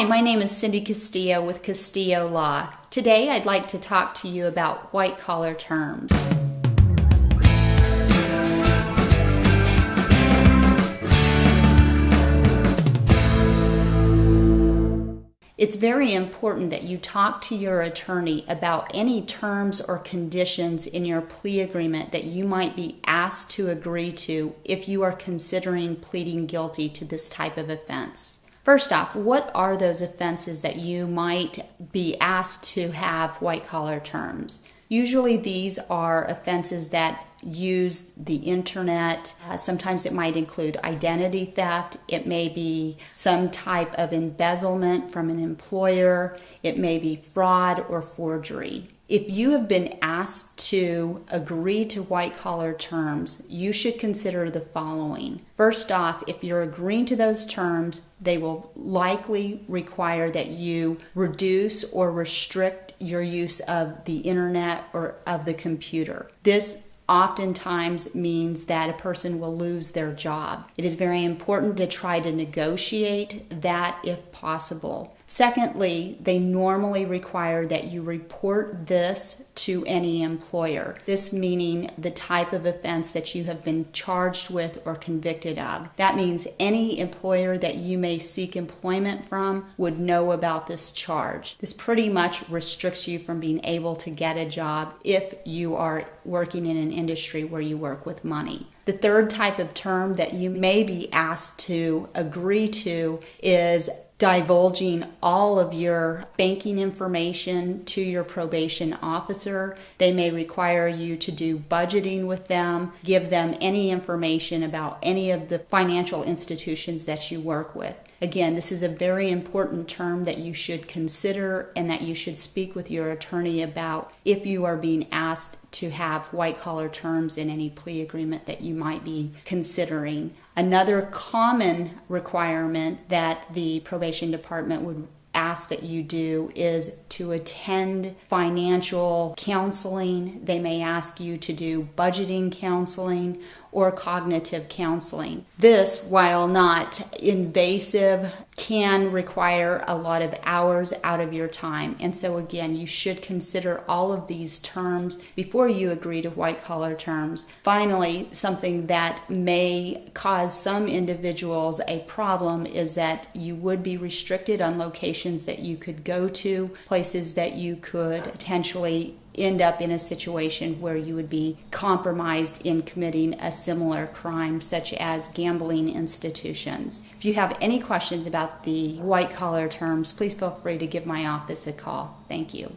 Hi, my name is Cindy Castillo with Castillo Law. Today I'd like to talk to you about white collar terms. It's very important that you talk to your attorney about any terms or conditions in your plea agreement that you might be asked to agree to if you are considering pleading guilty to this type of offense. First off, what are those offenses that you might be asked to have white collar terms? Usually, these are offenses that use the internet. Uh, sometimes it might include identity theft. It may be some type of embezzlement from an employer. It may be fraud or forgery. If you have been asked to agree to white collar terms, you should consider the following. First off, if you're agreeing to those terms, they will likely require that you reduce or restrict your use of the internet or of the computer. This oftentimes means that a person will lose their job. It is very important to try to negotiate that if possible. Secondly, they normally require that you report this to any employer. This meaning the type of offense that you have been charged with or convicted of. That means any employer that you may seek employment from would know about this charge. This pretty much restricts you from being able to get a job if you are working in an industry where you work with money. The third type of term that you may be asked to agree to is divulging all of your banking information to your probation officer. They may require you to do budgeting with them, give them any information about any of the financial institutions that you work with. Again, this is a very important term that you should consider and that you should speak with your attorney about if you are being asked to have white collar terms in any plea agreement that you might be considering. Another common requirement that the probation department would ask that you do is to attend financial counseling. They may ask you to do budgeting counseling or cognitive counseling. This, while not invasive, can require a lot of hours out of your time. And so, again, you should consider all of these terms before you agree to white collar terms. Finally, something that may cause some individuals a problem is that you would be restricted on locations that you could go to, places that you could potentially end up in a situation where you would be compromised in committing a similar crime, such as gambling institutions. If you have any questions about the white collar terms, please feel free to give my office a call. Thank you.